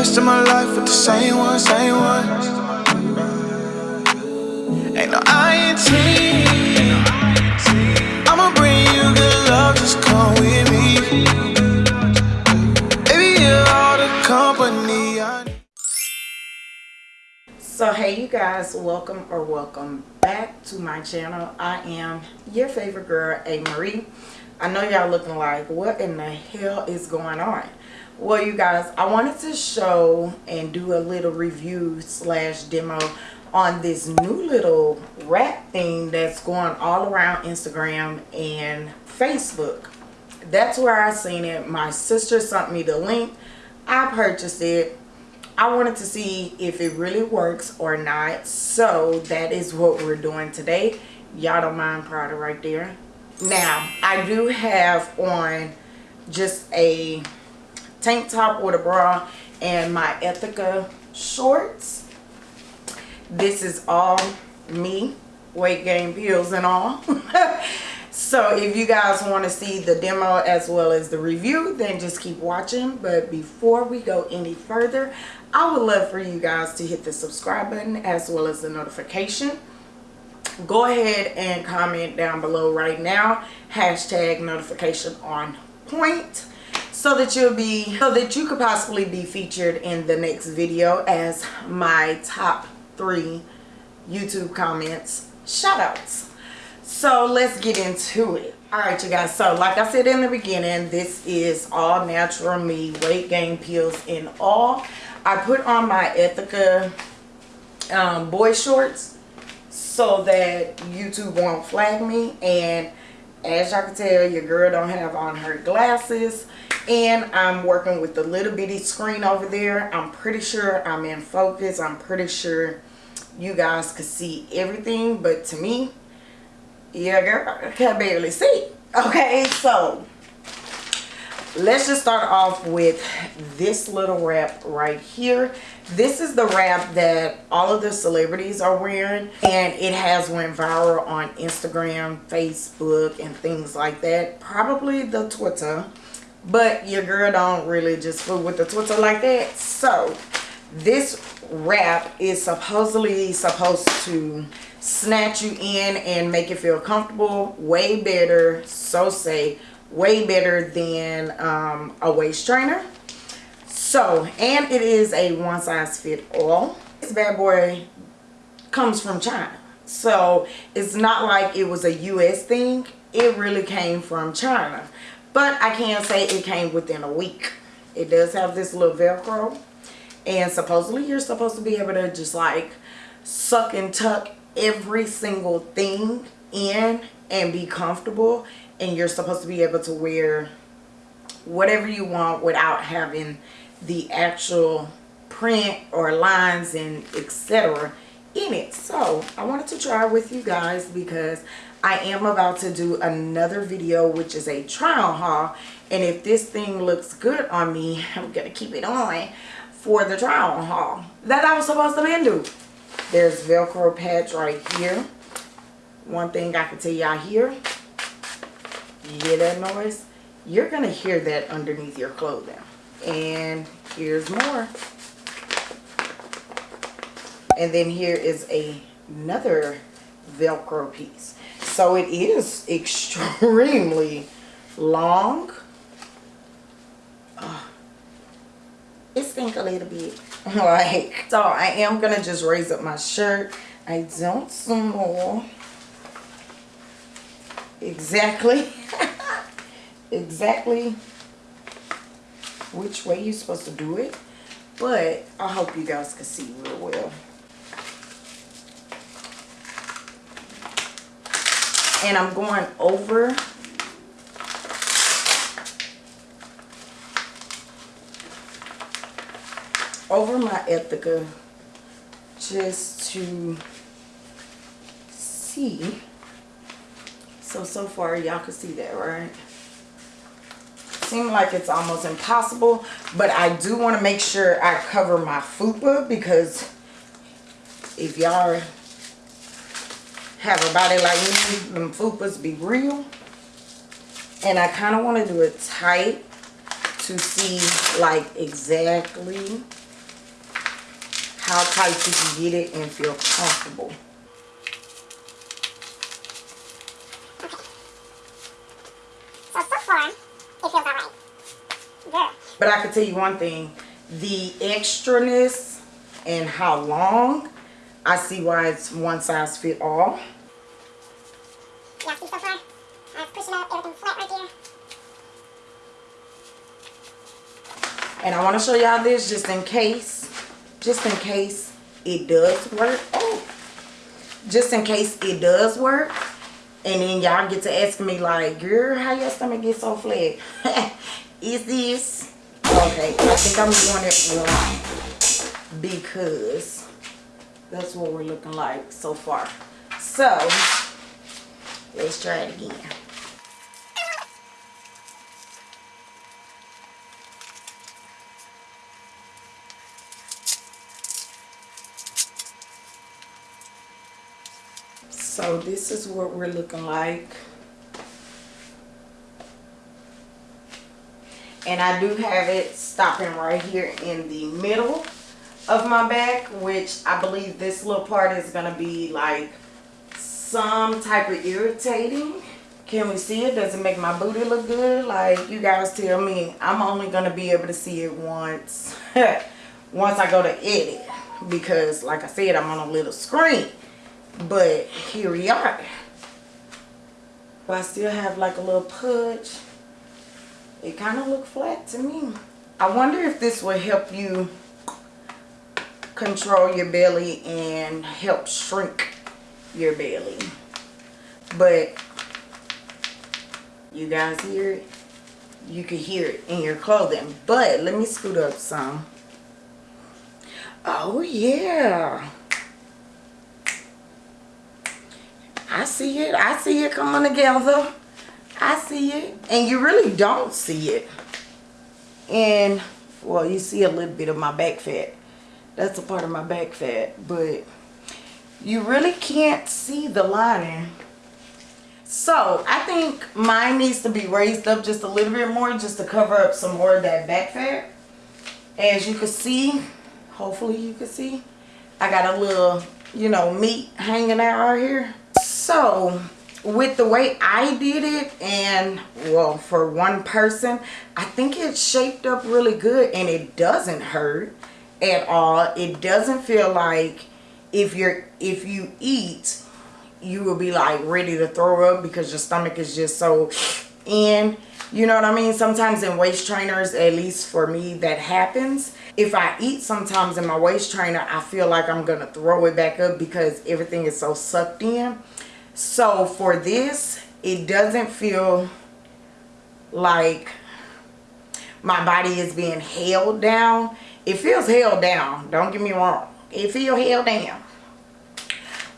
rest of my life with the same one, same one. Ain't no. I'ma bring you good love, just come with me. Baby, you're all the company. So hey you guys, welcome or welcome back to my channel. I am your favorite girl, A. Marie. I know y'all looking like, what in the hell is going on? Well you guys, I wanted to show and do a little review slash demo on this new little wrap thing that's going all around Instagram and Facebook. That's where I seen it. My sister sent me the link. I purchased it I wanted to see if it really works or not. So that is what we're doing today. Y'all don't mind Prada right there. Now, I do have on just a tank top or a bra and my Ethika shorts. This is all me, weight gain pills and all. so if you guys want to see the demo as well as the review then just keep watching but before we go any further i would love for you guys to hit the subscribe button as well as the notification go ahead and comment down below right now hashtag notification on point so that you'll be so that you could possibly be featured in the next video as my top three youtube comments. Shout outs so let's get into it. All right you guys. So like i said in the beginning this is all natural me weight gain pills in all. I put on my Ethika um, boy shorts so that youtube won't flag me. And as y'all can tell your girl don't have on her glasses and i'm working with the little bitty screen over there. I'm pretty sure i'm in focus. I'm pretty sure you guys could see everything. But to me yeah girl I can barely see. Okay so let's just start off with this little wrap right here. This is the wrap that all of the celebrities are wearing. And it has went viral on instagram facebook and things like that. Probably the twitter but your girl don't really just fool with the twitter like that. So this wrap is supposedly supposed to snatch you in and make you feel comfortable way better so say way better than um, a waist trainer. So and it is a one size fit all. This bad boy comes from China. So it's not like it was a US thing. It really came from China but I can say it came within a week. It does have this little velcro. And supposedly you're supposed to be able to just like suck and tuck every single thing in and be comfortable. And you're supposed to be able to wear whatever you want without having the actual print or lines and etc in it. So i wanted to try with you guys because i am about to do another video which is a trial haul. And if this thing looks good on me i'm gonna keep it on for the trial haul that i was supposed to be do. There's velcro pads right here. One thing i can tell y'all here you hear that noise? You're gonna hear that underneath your clothing. And here's more. And then here is a, another velcro piece so it is extremely long. Oh, it stink a little bit. Like so i am gonna just raise up my shirt. I don't smell exactly. Exactly which way you're supposed to do it but i hope you guys can see real well and i'm going over over my Ethika just to see. So, so far y'all can see that, right? Seems like it's almost impossible, but I do want to make sure I cover my fupa because if y'all have a body like me, them fupas be real. And I kind of want to do it tight to see like exactly how tight you can get it and feel comfortable. So, so far, it feels alright. Good. But I can tell you one thing, the extraness and how long, I see why it's one size fit all. Yeah, see so far? I was pushing up, everything's flat right there. And I want to show y'all this just in case, just in case it does work. Oh, just in case it does work. And then y'all get to ask me like, girl, how your stomach get so flat? Is this? Okay, I think I'm doing it wrong. Because that's what we're looking like so far. So, let's try it again. So this is what we're looking like. And I do have it stopping right here in the middle of my back, which I believe this little part is going to be like some type of irritating. Can we see it? Does it make my booty look good? Like you guys tell me, I'm only going to be able to see it once, once I go to edit. Because like I said, I'm on a little screen. But here we are. But I still have like a little pudge. It kind of look flat to me. I wonder if this will help you control your belly and help shrink your belly. But you guys hear it? You can hear it in your clothing. But let me scoot up some. Oh yeah. I see it. I see it coming together. I see it. And you really don't see it. And, well, you see a little bit of my back fat. That's a part of my back fat. But you really can't see the lining. So, I think mine needs to be raised up just a little bit more just to cover up some more of that back fat. As you can see, hopefully you can see, I got a little, you know, meat hanging out right here so with the way I did it and well for one person I think it shaped up really good and it doesn't hurt at all. It doesn't feel like if you're if you eat you will be like ready to throw up because your stomach is just so in. You know what I mean? Sometimes in waist trainers at least for me that happens. If I eat sometimes in my waist trainer I feel like I'm gonna throw it back up because everything is so sucked in. So for this it doesn't feel like my body is being held down it feels held down don't get me wrong. It feels held down.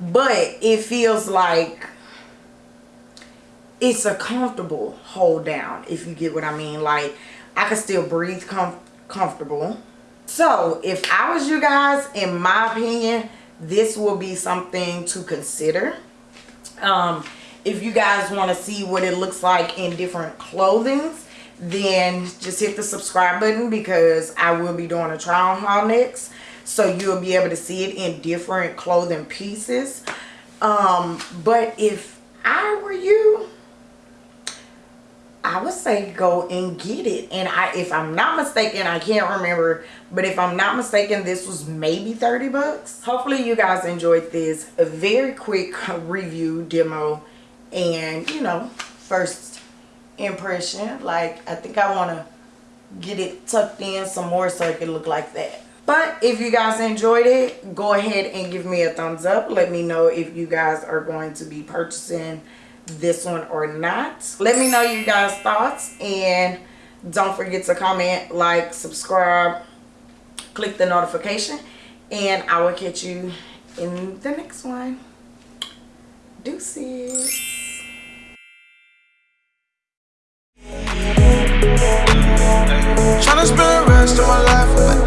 But it feels like it's a comfortable hold down if you get what I mean. Like I can still breathe com comfortable. So if I was you guys in my opinion this will be something to consider. Um, if you guys want to see what it looks like in different clothings then just hit the subscribe button because I will be doing a trial haul next. So you'll be able to see it in different clothing pieces. Um, but if I were you I would say go and get it. And I if I'm not mistaken I can't remember but if I'm not mistaken this was maybe 30 bucks. Hopefully you guys enjoyed this a very quick review demo and you know first impression. Like I think I want to get it tucked in some more so it can look like that. But if you guys enjoyed it go ahead and give me a thumbs up. Let me know if you guys are going to be purchasing this one or not. Let me know you guys thoughts. And don't forget to comment like subscribe click the notification and i will catch you in the next one. Deuces Tryna spend the rest of my life with